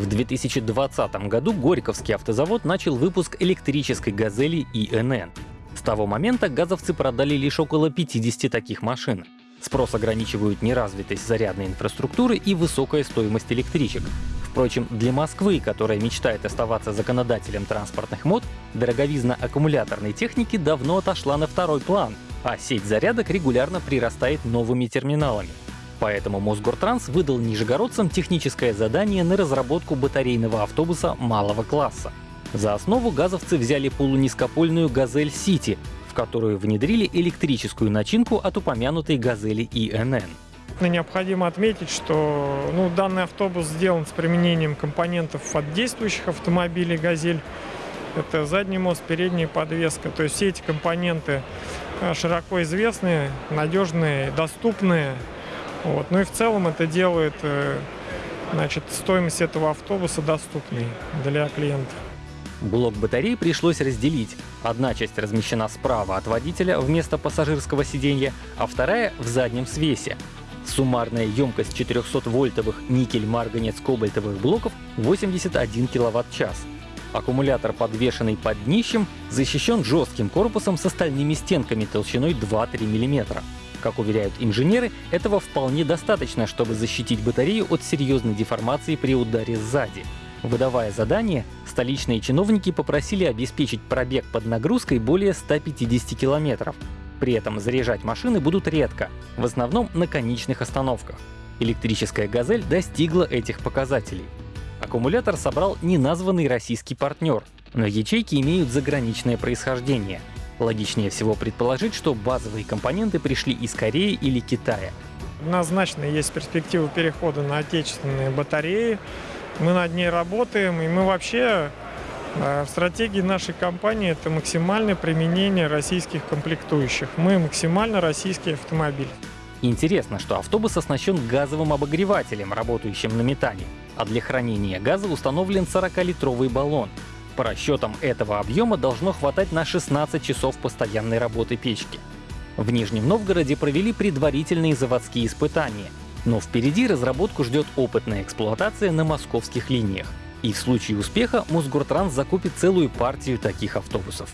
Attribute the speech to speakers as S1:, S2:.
S1: В 2020 году Горьковский автозавод начал выпуск электрической «Газели» ИНН. С того момента газовцы продали лишь около 50 таких машин. Спрос ограничивают неразвитость зарядной инфраструктуры и высокая стоимость электричек. Впрочем, для Москвы, которая мечтает оставаться законодателем транспортных мод, дороговизна аккумуляторной техники давно отошла на второй план, а сеть зарядок регулярно прирастает новыми терминалами. Поэтому Мосгортранс выдал нижегородцам техническое задание на разработку батарейного автобуса малого класса. За основу газовцы взяли полунизкопольную «Газель Сити», в которую внедрили электрическую начинку от упомянутой «Газели ИНН».
S2: Необходимо отметить, что ну, данный автобус сделан с применением компонентов от действующих автомобилей «Газель». Это задний мост, передняя подвеска. То есть все эти компоненты э, широко известные, надежные, доступные. Вот. Ну и в целом это делает э, значит, стоимость этого автобуса доступной для клиентов.
S1: Блок батареи пришлось разделить. Одна часть размещена справа от водителя вместо пассажирского сиденья, а вторая — в заднем свесе. Суммарная емкость 400-вольтовых никель-марганец-кобальтовых блоков 81 кВт-час. Аккумулятор, подвешенный под днищем, защищен жестким корпусом с остальными стенками толщиной 2-3 мм. Как уверяют инженеры, этого вполне достаточно, чтобы защитить батарею от серьезной деформации при ударе сзади. Выдавая задание, столичные чиновники попросили обеспечить пробег под нагрузкой более 150 километров. При этом заряжать машины будут редко, в основном на конечных остановках. Электрическая «Газель» достигла этих показателей. Аккумулятор собрал неназванный российский партнер, но ячейки имеют заграничное происхождение. Логичнее всего предположить, что базовые компоненты пришли из Кореи или Китая.
S2: Однозначно есть перспективы перехода на отечественные батареи, мы над ней работаем, и мы вообще э, в стратегии нашей компании это максимальное применение российских комплектующих. Мы максимально российский автомобиль.
S1: Интересно, что автобус оснащен газовым обогревателем, работающим на метане, а для хранения газа установлен 40-литровый баллон. По расчетам этого объема должно хватать на 16 часов постоянной работы печки. В Нижнем Новгороде провели предварительные заводские испытания, но впереди разработку ждет опытная эксплуатация на московских линиях. И в случае успеха Мосгортранс закупит целую партию таких автобусов.